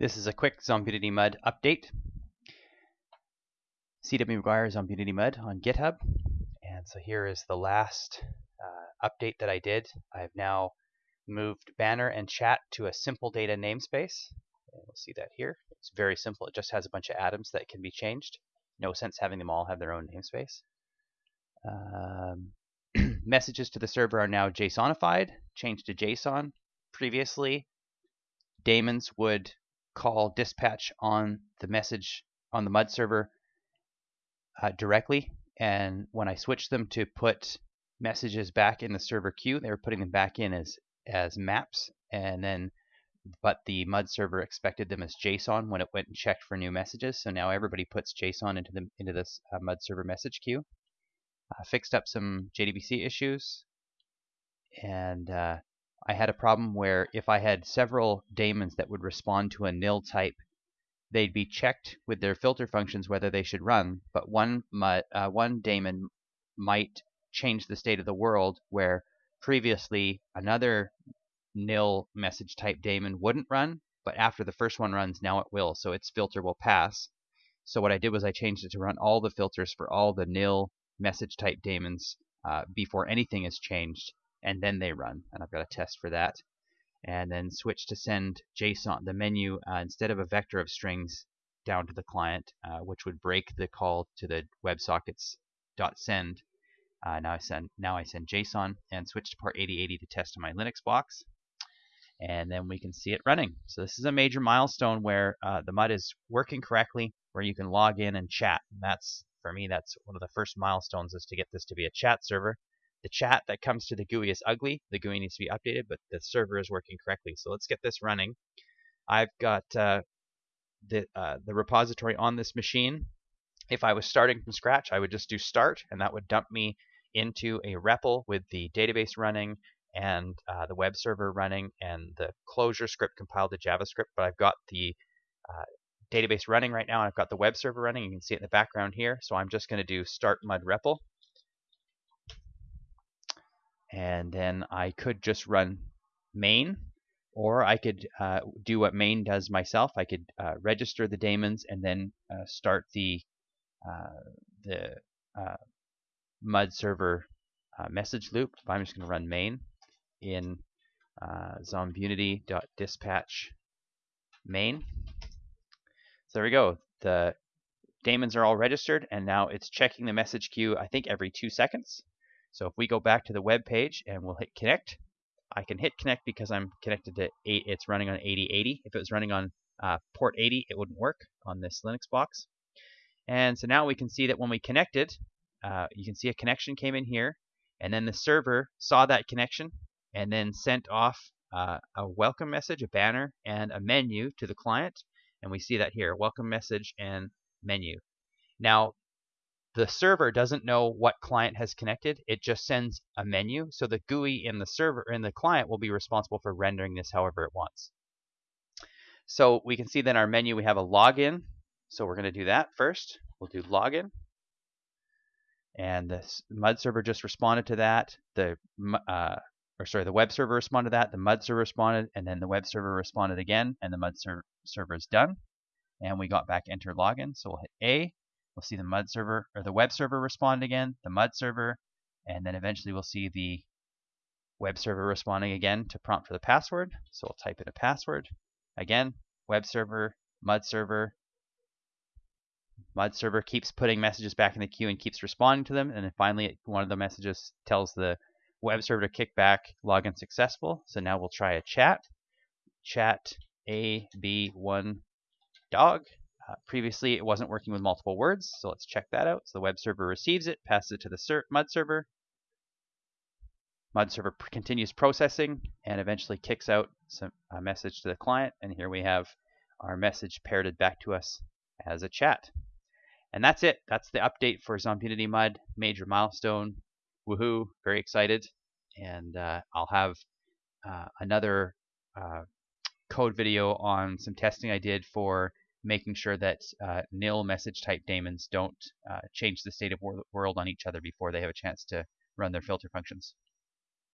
This is a quick Zombunity Mud update. CW McGuire Zombunity Mud on GitHub. And so here is the last uh, update that I did. I've now moved banner and chat to a simple data namespace. And we'll see that here. It's very simple. It just has a bunch of atoms that can be changed. No sense having them all have their own namespace. Um, messages to the server are now JSONified, changed to JSON. Previously, daemons would call dispatch on the message on the MUD server uh, directly. And when I switched them to put messages back in the server queue, they were putting them back in as as maps. And then, but the MUD server expected them as JSON when it went and checked for new messages. So now everybody puts JSON into the into this uh, MUD server message queue. Uh, fixed up some JDBC issues, and uh, I had a problem where if I had several daemons that would respond to a nil type, they'd be checked with their filter functions whether they should run, but one uh, one daemon might change the state of the world where previously another nil message type daemon wouldn't run, but after the first one runs, now it will, so its filter will pass. So what I did was I changed it to run all the filters for all the nil message type daemons uh, before anything is changed and then they run. And I've got a test for that. And then switch to send JSON, the menu, uh, instead of a vector of strings down to the client, uh, which would break the call to the WebSockets.send. Uh, now I send now I send JSON and switch to port 8080 to test on my Linux box, and then we can see it running. So this is a major milestone where uh, the MUD is working correctly, where you can log in and chat. And that's for me, that's one of the first milestones is to get this to be a chat server the chat that comes to the GUI is ugly. The GUI needs to be updated, but the server is working correctly. So let's get this running. I've got uh, the, uh, the repository on this machine. If I was starting from scratch, I would just do start, and that would dump me into a REPL with the database running and uh, the web server running and the ClojureScript compiled to JavaScript. But I've got the uh, database running right now, and I've got the web server running. You can see it in the background here. So I'm just going to do start mud REPL and then I could just run main or I could uh, do what main does myself. I could uh, register the daemons and then uh, start the uh, the uh, MUD server uh, message loop. I'm just going to run main in zombunity.dispatch main. So there we go. The daemons are all registered, and now it's checking the message queue, I think, every two seconds. So if we go back to the web page and we'll hit connect, I can hit connect because I'm connected to 8, it's running on 8080. If it was running on uh, port 80, it wouldn't work on this Linux box. And so now we can see that when we connected, uh, you can see a connection came in here, and then the server saw that connection and then sent off uh, a welcome message, a banner, and a menu to the client. And we see that here, welcome message and menu. Now, the server doesn't know what client has connected. It just sends a menu. So the GUI in the server in the client will be responsible for rendering this however it wants. So we can see that in our menu we have a login. So we're going to do that first. We'll do login. And the MUD server just responded to that. The uh, or sorry, the web server responded to that. The MUD server responded, and then the web server responded again, and the MUD ser server is done. And we got back enter login. So we'll hit A. We'll see the MUD server or the web server respond again, the MUD server, and then eventually we'll see the web server responding again to prompt for the password. So we'll type in a password. Again, web server, MUD server. MUD server keeps putting messages back in the queue and keeps responding to them. And then finally, one of the messages tells the web server to kick back login successful. So now we'll try a chat. Chat AB1 dog. Uh, previously, it wasn't working with multiple words, so let's check that out. So the web server receives it, passes it to the ser MUD server. MUD server continues processing and eventually kicks out some, a message to the client. And here we have our message parroted back to us as a chat. And that's it. That's the update for Zombunity MUD. Major milestone. Woohoo. Very excited. And uh, I'll have uh, another uh, code video on some testing I did for making sure that uh, nil message type daemons don't uh, change the state of wor world on each other before they have a chance to run their filter functions.